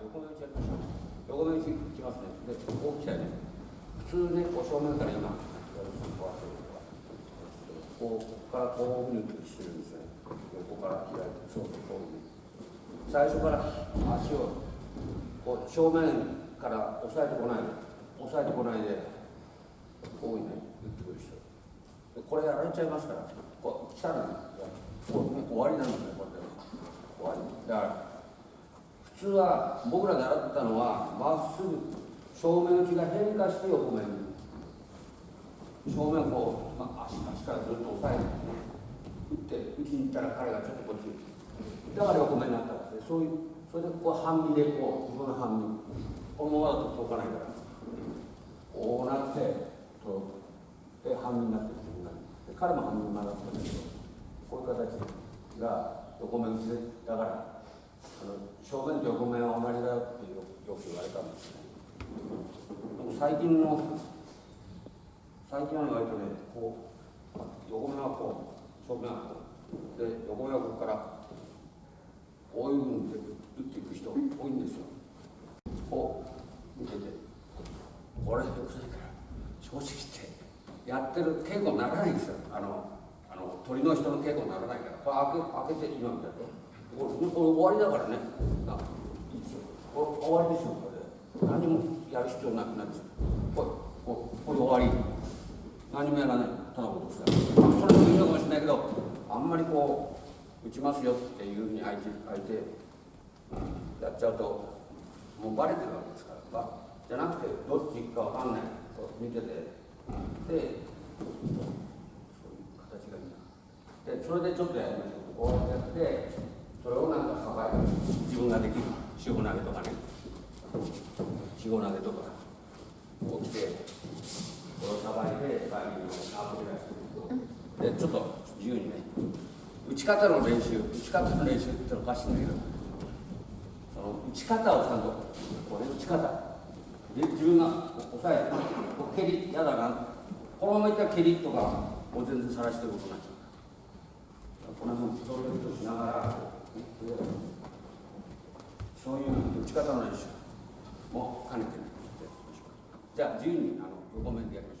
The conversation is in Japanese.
横目打ちやりましょう横目打ちいきますねでこう来たよね普通ねこう正面から今こうここからこういうふうにしてるんですね横から開いてそうそうこういう最初から足をこう正面から押さえてこない押さえてこないでこういうね打ってくる人これやられちゃいますからこう来たらこう、終わりなんですねこれで終わりだから普通は僕ら習ったのはまっすぐ正面打ちが変化して横面に正面こう、まあ、足足からずっと押さえて打って打ちに行ったら彼がちょっとこっちだから横目になったわけでそういうそれでこう半身でこう自分の半身。このままだと届かないから。こうなって届くで半身になって自分が。で彼も半身になってたんだけどこういう形が横目打ちでだから正面と横面は同じだよってよよく言われたんですねでも最近の最近は意外とねこう横面はこう正面はこうで横面はここからこういうふうに打っていく人多いんですよこう見ててこれよくないから正直言ってやってる稽古にならないんですよあのあの鳥の人の稽古にならないからこれ開け開けて今みたいなこれ終わりだからね。あいいですよ。これ終わりですよこれ。何もやる必要なくなるんですよこれこれこれ終わり。何もやらないただことしたそれもいいのかもしれないけどあんまりこう打ちますよっていうふうに相手相手やっちゃうともうバレてるわけですから。ばじゃなくてどっち行くかわかんない。と見てて。でそういう形がいいな。でそれでちょっとやりましょう。こうやってそれをなんかさばいて自分ができる塩投げとかね。塩投げとか。こう来てこれをさばいてバインをアップ出して。でちょっと自由にね打ち方の練習打ち方の練習っておかしいんだけど。その打ち方をちゃんとこれ打ち方。で自分が押さえて蹴り嫌だな。このままいったら蹴りとかもう全然さらしてることになっちゃう。この辺プロレスとしながらそういう打ち方の練習も兼ねてね。じゃあ自由にあの横面でやりましょう。